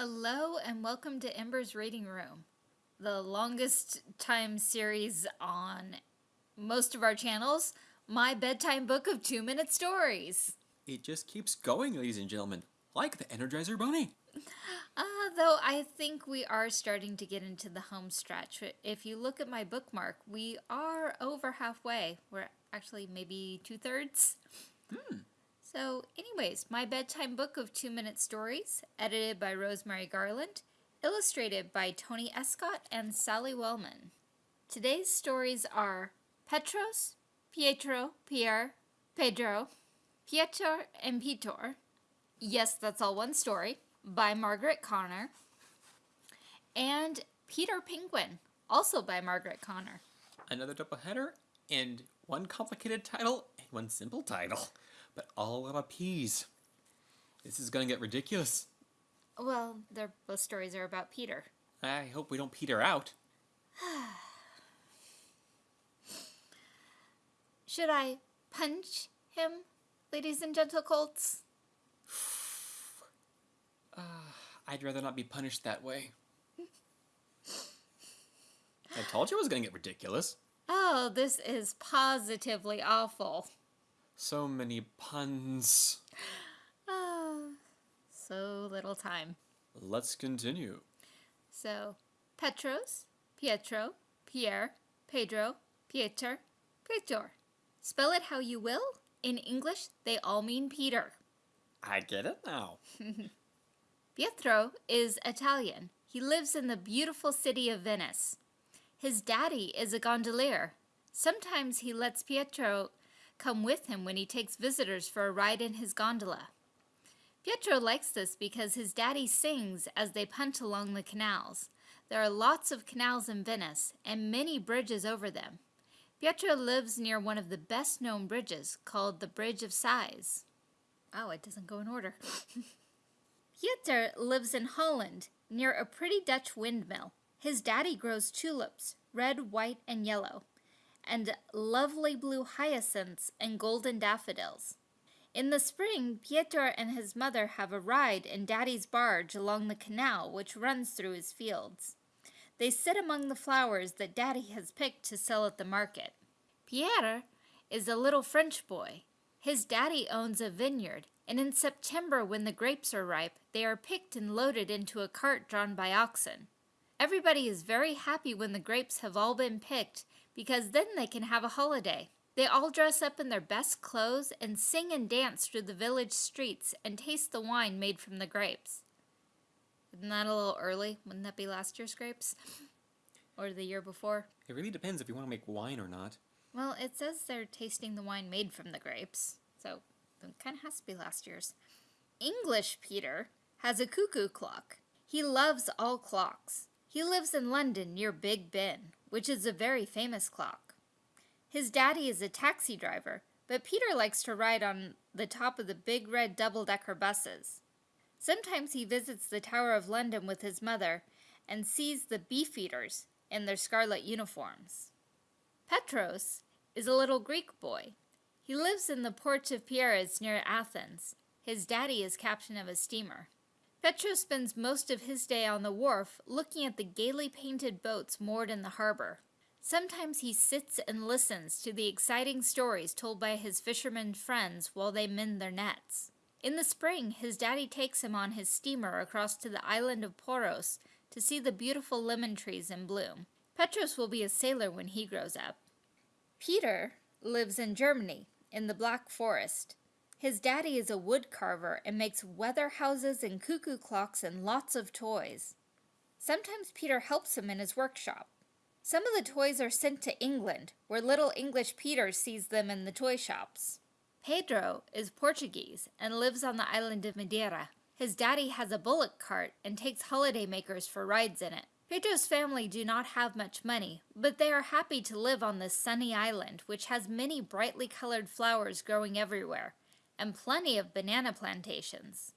Hello and welcome to Ember's Reading Room, the longest time series on most of our channels, my bedtime book of two minute stories. It just keeps going, ladies and gentlemen, like the Energizer Bunny. Uh, though I think we are starting to get into the home stretch. If you look at my bookmark, we are over halfway. We're actually maybe two thirds. Hmm. So, anyways, my bedtime book of two minute stories, edited by Rosemary Garland, illustrated by Tony Escott and Sally Wellman. Today's stories are Petros, Pietro, Pierre, Pedro, Pietro, and Pitor. Yes, that's all one story, by Margaret Connor. And Peter Penguin, also by Margaret Connor. Another double header, and one complicated title, and one simple title but all about peas. This is gonna get ridiculous. Well, they're, both stories are about Peter. I hope we don't peter out. Should I punch him, ladies and gentle colts? Uh, I'd rather not be punished that way. I told you it was gonna get ridiculous. Oh, this is positively awful. So many puns. Ah, so little time. Let's continue. So, Petros, Pietro, Pierre, Pedro, Pieter, Petor. Spell it how you will. In English, they all mean Peter. I get it now. Pietro is Italian. He lives in the beautiful city of Venice. His daddy is a gondolier. Sometimes he lets Pietro come with him when he takes visitors for a ride in his gondola. Pietro likes this because his daddy sings as they punt along the canals. There are lots of canals in Venice and many bridges over them. Pietro lives near one of the best known bridges called the Bridge of Sighs. Oh, it doesn't go in order. Pieter lives in Holland near a pretty Dutch windmill. His daddy grows tulips, red, white, and yellow and lovely blue hyacinths and golden daffodils. In the spring, Pietro and his mother have a ride in Daddy's barge along the canal which runs through his fields. They sit among the flowers that Daddy has picked to sell at the market. Pierre is a little French boy. His daddy owns a vineyard, and in September when the grapes are ripe, they are picked and loaded into a cart drawn by oxen. Everybody is very happy when the grapes have all been picked because then they can have a holiday. They all dress up in their best clothes and sing and dance through the village streets and taste the wine made from the grapes. Isn't that a little early? Wouldn't that be last year's grapes? Or the year before? It really depends if you want to make wine or not. Well, it says they're tasting the wine made from the grapes, so it kind of has to be last year's. English Peter has a cuckoo clock. He loves all clocks. He lives in London near Big Ben, which is a very famous clock. His daddy is a taxi driver, but Peter likes to ride on the top of the big red double-decker buses. Sometimes he visits the Tower of London with his mother and sees the beefeaters in their scarlet uniforms. Petros is a little Greek boy. He lives in the port of Piraeus near Athens. His daddy is captain of a steamer. Petro spends most of his day on the wharf looking at the gaily painted boats moored in the harbor. Sometimes he sits and listens to the exciting stories told by his fishermen friends while they mend their nets. In the spring, his daddy takes him on his steamer across to the island of Poros to see the beautiful lemon trees in bloom. Petros will be a sailor when he grows up. Peter lives in Germany, in the Black Forest. His daddy is a wood carver and makes weather houses and cuckoo clocks and lots of toys. Sometimes Peter helps him in his workshop. Some of the toys are sent to England, where little English Peter sees them in the toy shops. Pedro is Portuguese and lives on the island of Madeira. His daddy has a bullock cart and takes holidaymakers for rides in it. Pedro's family do not have much money, but they are happy to live on this sunny island, which has many brightly colored flowers growing everywhere, and plenty of banana plantations.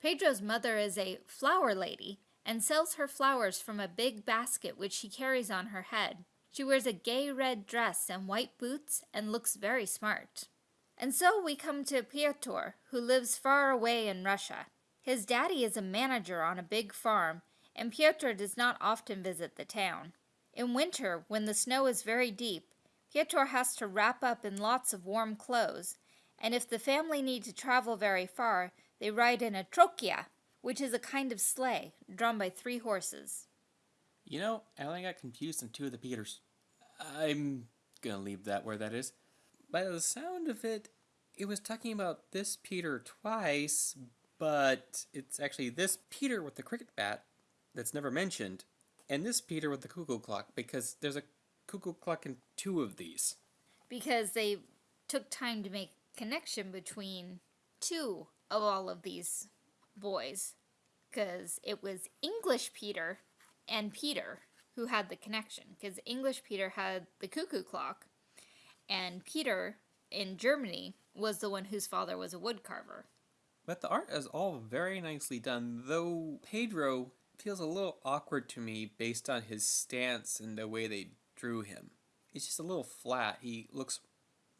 Pedro's mother is a flower lady and sells her flowers from a big basket which she carries on her head. She wears a gay red dress and white boots and looks very smart. And so we come to Piotr, who lives far away in Russia. His daddy is a manager on a big farm, and Piotr does not often visit the town. In winter, when the snow is very deep, Piotr has to wrap up in lots of warm clothes, and if the family need to travel very far, they ride in a troika, which is a kind of sleigh drawn by three horses. You know, I only got confused on two of the Peters. I'm gonna leave that where that is. By the sound of it, it was talking about this Peter twice, but it's actually this Peter with the cricket bat that's never mentioned, and this Peter with the cuckoo clock, because there's a cuckoo clock in two of these. Because they took time to make connection between two of all of these boys. Because it was English Peter and Peter who had the connection. Because English Peter had the cuckoo clock, and Peter in Germany was the one whose father was a woodcarver. But the art is all very nicely done, though Pedro feels a little awkward to me based on his stance and the way they drew him. He's just a little flat. He looks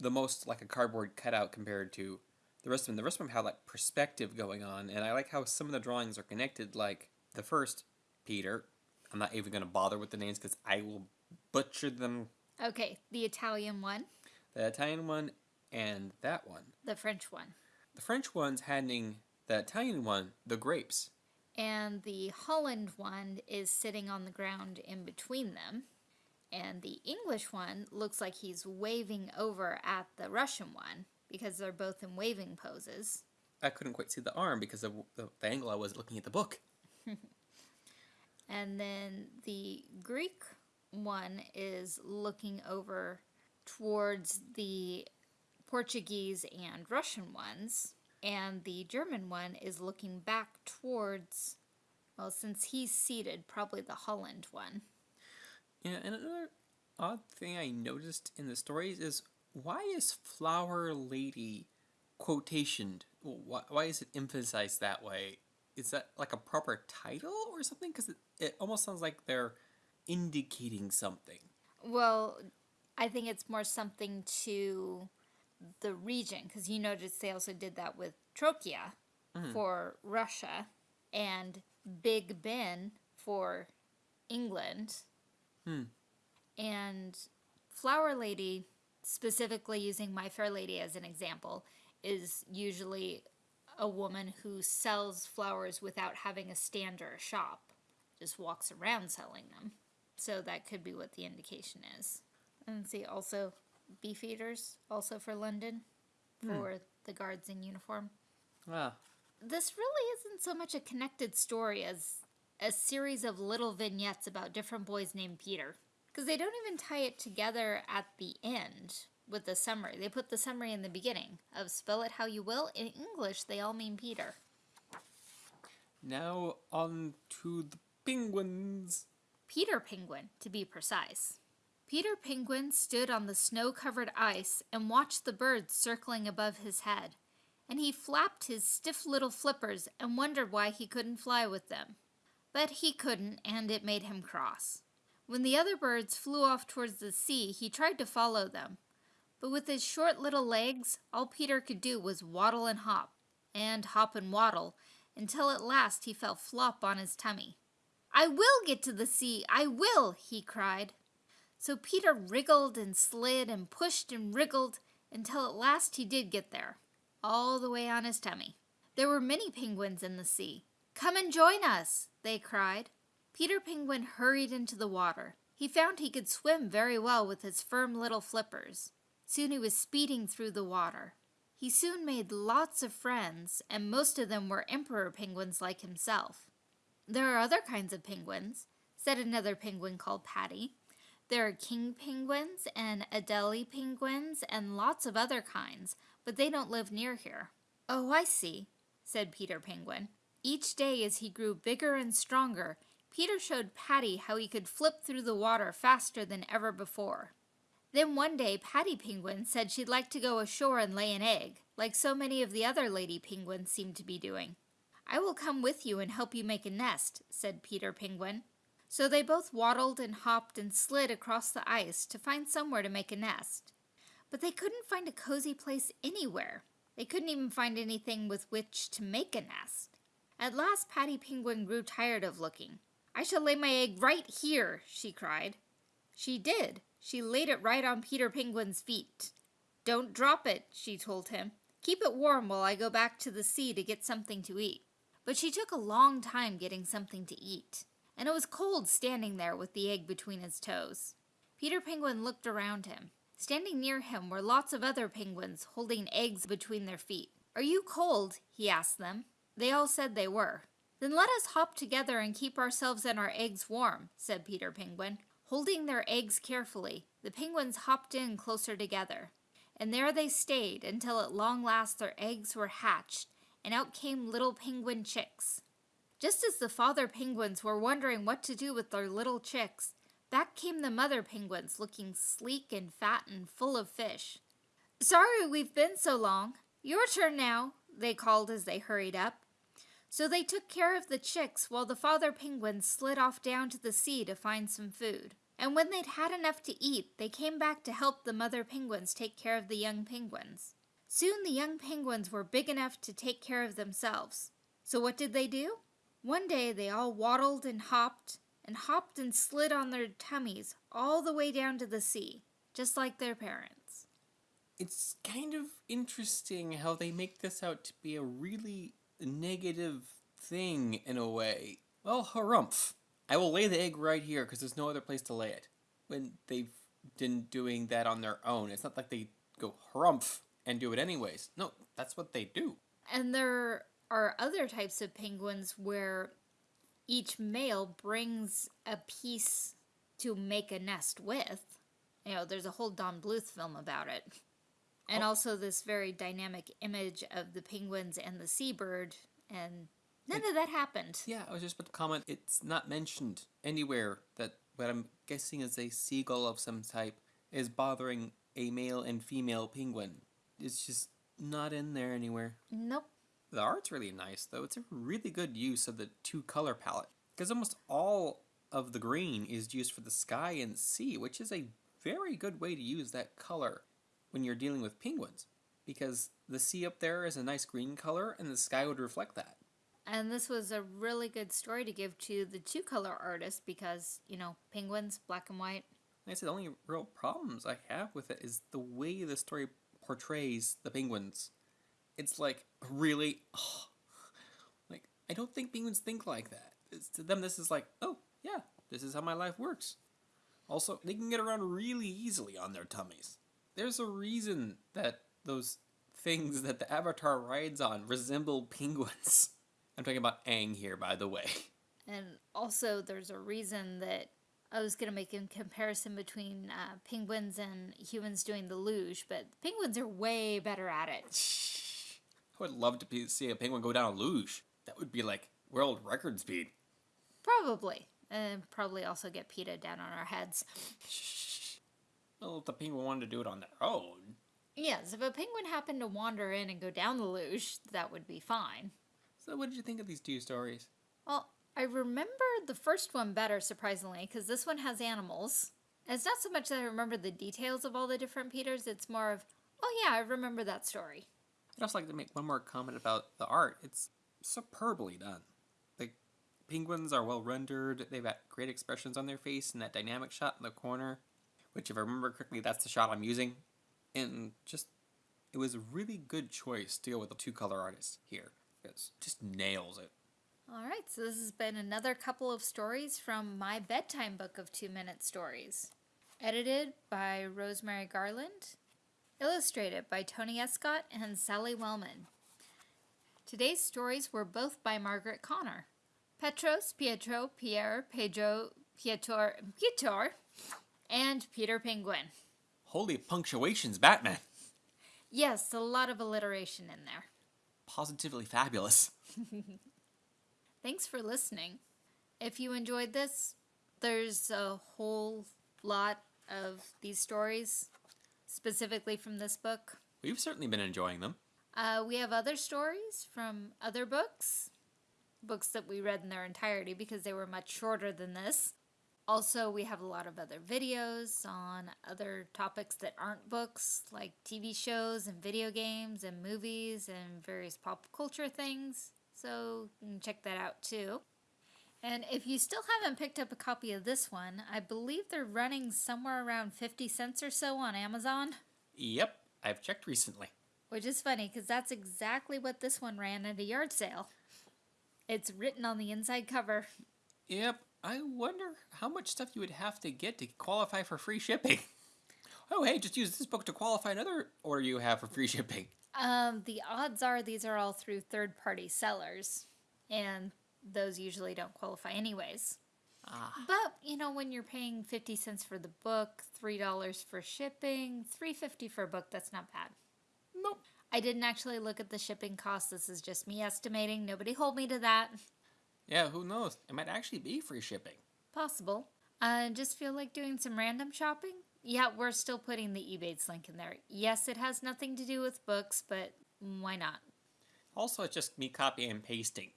the most like a cardboard cutout compared to the rest of them. The rest of them have like perspective going on, and I like how some of the drawings are connected. Like the first Peter, I'm not even going to bother with the names because I will butcher them. Okay, the Italian one, The Italian one and that one. the French one, The French one's handing the Italian one the grapes. and the Holland one is sitting on the ground in between them. And the English one looks like he's waving over at the Russian one because they're both in waving poses. I couldn't quite see the arm because of the, the angle I was looking at the book. And then the Greek one is looking over towards the Portuguese and Russian ones. And the German one is looking back towards, well, since he's seated, probably the Holland one. Yeah, and another odd thing I noticed in the stories is why is Flower Lady quotationed? Why, why is it emphasized that way? Is that like a proper title or something? Because it, it almost sounds like they're indicating something. Well, I think it's more something to the region because you noticed they also did that with Troika mm-hmm. for Russia and Big Ben for England. Hmm. And Flower Lady, specifically using My Fair Lady as an example, is usually a woman who sells flowers without having a stand or a shop, just walks around selling them. So that could be what the indication is. And see, also beef eaters, also for London, for the guards in uniform. Ah, This really isn't so much a connected story as a series of little vignettes about different boys named Peter. Because they don't even tie it together at the end with the summary. They put the summary in the beginning of spell it how you will. In English, they all mean Peter. now on to the penguins. Peter Penguin, to be precise. Peter Penguin stood on the snow covered ice and watched the birds circling above his head, and he flapped his stiff little flippers and wondered why he couldn't fly with them. But he couldn't, and it made him cross. When the other birds flew off towards the sea, he tried to follow them. But with his short little legs, all Peter could do was waddle and hop, and hop and waddle, until at last he fell flop on his tummy. I will get to the sea, I will, he cried. So Peter wriggled and slid and pushed and wriggled until at last he did get there, all the way on his tummy. There were many penguins in the sea. Come and join us, they cried. Peter Penguin hurried into the water. He found he could swim very well with his firm little flippers. Soon he was speeding through the water. He soon made lots of friends, and most of them were emperor penguins like himself. There are other kinds of penguins, said another penguin called Patty. There are king penguins and Adelie penguins and lots of other kinds, but they don't live near here. Oh, I see, said Peter Penguin. Each day as he grew bigger and stronger, Peter showed Patty how he could flip through the water faster than ever before. Then one day Patty Penguin said she'd like to go ashore and lay an egg, like so many of the other lady penguins seem to be doing. I will come with you and help you make a nest, said Peter Penguin. So they both waddled and hopped and slid across the ice to find somewhere to make a nest. But they couldn't find a cozy place anywhere. They couldn't even find anything with which to make a nest. At last Patty Penguin grew tired of looking. I shall lay my egg right here, she cried. She did. She laid it right on Peter Penguin's feet. Don't drop it, she told him. Keep it warm while I go back to the sea to get something to eat. But she took a long time getting something to eat, and it was cold standing there with the egg between his toes. Peter Penguin looked around him. Standing near him were lots of other penguins holding eggs between their feet. Are you cold? he asked them. They all said they were. Then let us hop together and keep ourselves and our eggs warm, said Peter Penguin. Holding their eggs carefully, the penguins hopped in closer together. And there they stayed until at long last their eggs were hatched, and out came little penguin chicks. Just as the father penguins were wondering what to do with their little chicks, back came the mother penguins looking sleek and fat and full of fish. Sorry we've been so long. Your turn now, they called as they hurried up. So they took care of the chicks while the father penguins slid off down to the sea to find some food. And when they'd had enough to eat, they came back to help the mother penguins take care of the young penguins. Soon the young penguins were big enough to take care of themselves. So what did they do? One day they all waddled and hopped, and hopped and slid on their tummies all the way down to the sea, just like their parents. It's kind of interesting how they make this out to be a really negative thing in a way. Well, harumph. I will lay the egg right here because there's no other place to lay it. When they've been doing that on their own, it's not like they go harumph and do it anyways. No, that's what they do. And there are other types of penguins where each male brings a piece to make a nest with. You know, there's a whole Don Bluth film about it. And oh. also this very dynamic image of the penguins and the seabird and none it, of that happened. Yeah, I was just about to comment it's not mentioned anywhere that what I'm guessing is a seagull of some type is bothering a male and female penguin. It's just not in there anywhere. Nope. The art's really nice, though. It's a really good use of the two color palette. Because almost all of the green is used for the sky and sea, which is a very good way to use that color when you're dealing with penguins. Because the sea up there is a nice green color, and the sky would reflect that. And this was a really good story to give to the two color artist because, you know, penguins, black and white. Like I said, the only real problems I have with it is the way the story portrays the penguins. It's like, really? Oh. Like, I don't think penguins think like that. It's, to them, this is like, oh, yeah, this is how my life works. Also, they can get around really easily on their tummies. There's a reason that those things that the Avatar rides on resemble penguins. I'm talking about Aang here, by the way. And also, there's a reason that I was going to make a comparison between uh, penguins and humans doing the luge, but penguins are way better at it. I would love to be, see a penguin go down a luge. That would be like world record speed. Probably. And probably also get PETA down on our heads. Well, if the penguin wanted to do it on their own. Yes, if a penguin happened to wander in and go down the luge, that would be fine. So, what did you think of these two stories? Well, I remember the first one better, surprisingly, because this one has animals. And it's not so much that I remember the details of all the different Peters, it's more of, oh yeah, I remember that story. I'd also like to make one more comment about the art. It's superbly done. The penguins are well rendered, they've got great expressions on their face, and that dynamic shot in the corner, which, if I remember correctly, that's the shot I'm using. And just, it was a really good choice to go with the two color artist here. It just nails it. All right, so this has been another couple of stories from my bedtime book of two minute stories. Edited by Rosemary Garland, illustrated by Tony Escott and Sally Wellman. Today's stories were both by Margaret Connor. Petros, Pietro, Pierre, Pedro, Pietor, Pietor, and Peter Penguin. Holy punctuations, Batman! Yes, a lot of alliteration in there. Positively fabulous. Thanks for listening. If you enjoyed this, there's a whole lot of these stories, specifically from this book. We've certainly been enjoying them. Uh, we have other stories from other books, books that we read in their entirety because they were much shorter than this. Also, we have a lot of other videos on other topics that aren't books, like TV shows and video games and movies and various pop culture things. so you can check that out too. And if you still haven't picked up a copy of this one, I believe they're running somewhere around 50 cents or so on Amazon. Yep, I've checked recently. Which is funny because that's exactly what this one ran at a yard sale. It's written on the inside cover. Yep, I wonder how much stuff you would have to get to qualify for free shipping. Oh, hey, just use this book to qualify another order you have for free shipping. Um, the odds are these are all through third party sellers, and those usually don't qualify anyways. Ah. But you know, when you're paying fifty cents for the book, three dollars for shipping, three fifty for a book, that's not bad. Nope. I didn't actually look at the shipping cost. This is just me estimating. Nobody hold me to that. Yeah, who knows? It might actually be free shipping. Possible. I uh, just feel like doing some random shopping. Yeah, we're still putting the Ebates link in there. Yes, it has nothing to do with books, but why not? Also, it's just me copying and pasting.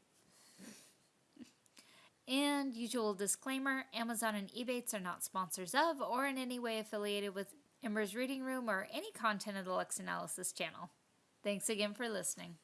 And usual disclaimer Amazon and Ebates are not sponsors of or in any way affiliated with Ember's Reading Room or any content of the Lux Analysis channel. Thanks again for listening.